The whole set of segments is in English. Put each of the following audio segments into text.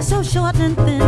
so short and thin.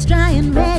It's dry and ready,